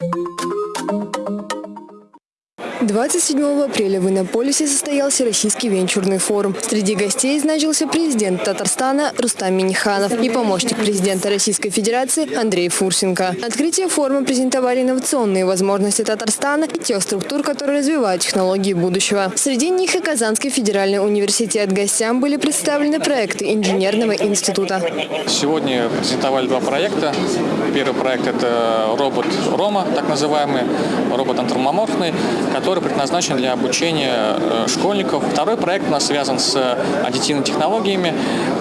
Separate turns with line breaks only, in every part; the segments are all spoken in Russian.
Música 27 апреля в Иннополисе состоялся Российский венчурный форум. Среди гостей значился президент Татарстана Рустам Миниханов и помощник президента Российской Федерации Андрей Фурсенко. На открытие форума презентовали инновационные возможности Татарстана и тех структур, которые развивают технологии будущего. Среди них и Казанский федеральный университет. Гостям были представлены проекты инженерного института.
Сегодня презентовали два проекта. Первый проект – это робот Рома, так называемый, робот антропоморфный, который предназначен для обучения э, школьников. Второй проект у нас связан с аддитивными технологиями.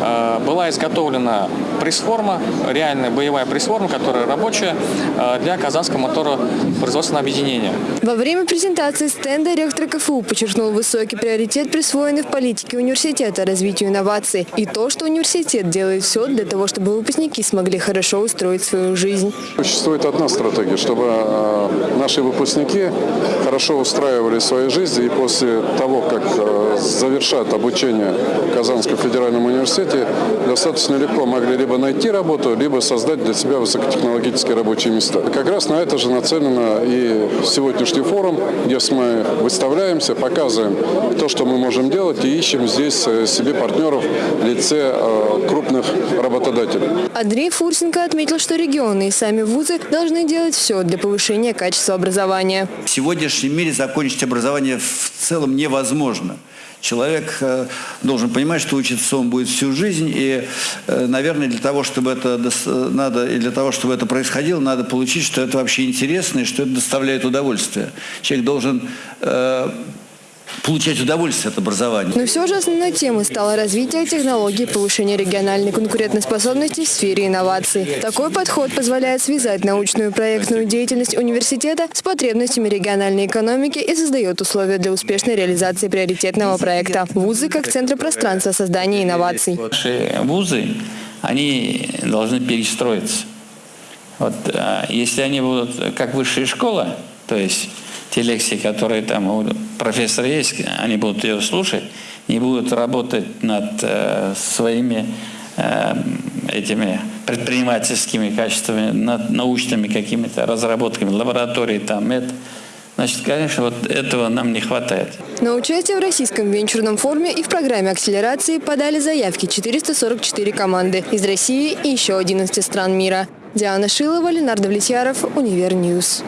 Э, была изготовлена пресс-форма, реальная боевая пресс-форма, которая рабочая э, для Казанского моторопроизводственного объединения.
Во время презентации стенда ректор КФУ подчеркнул высокий приоритет, присвоенный в политике университета развитию инноваций, и то, что университет делает все для того, чтобы выпускники смогли хорошо устроить свою жизнь.
Существует одна стратегия, чтобы наши выпускники хорошо устраивали свои жизни и после того, как э, завершат обучение в Казанском федеральном университете, достаточно легко могли либо найти работу, либо создать для себя высокотехнологические рабочие места. Как раз на это же нацелено и сегодняшний форум, где мы выставляемся, показываем то, что мы можем делать и ищем здесь э, себе партнеров в лице э, крупных работодателей.
Андрей Фурсенко отметил, что регионы и сами вузы должны делать все для повышения качества образования.
В сегодняшнем мире закончить образование в целом невозможно. Человек э, должен понимать, что учиться он будет всю жизнь, и, э, наверное, для того, чтобы это надо, и для того, чтобы это происходило, надо получить, что это вообще интересно и что это доставляет удовольствие. Человек должен э, получать удовольствие от образования.
Но все же основной темой стало развитие технологий повышения региональной конкурентоспособности в сфере инноваций. Такой подход позволяет связать научную и проектную деятельность университета с потребностями региональной экономики и создает условия для успешной реализации приоритетного проекта. Вузы как центры пространства создания инноваций.
Наши вузы, они должны перестроиться. Вот, а, если они будут как высшая школа, то есть те лекции, которые там у профессора есть, они будут ее слушать, не будут работать над э, своими э, этими предпринимательскими качествами, над научными какими-то разработками, лаборатории там, это. Значит, конечно, вот этого нам не хватает.
На участие в Российском венчурном форуме и в программе акселерации подали заявки 444 команды из России и еще 11 стран мира. Диана Шилова, Ленардо Влетьяров, Универньюз.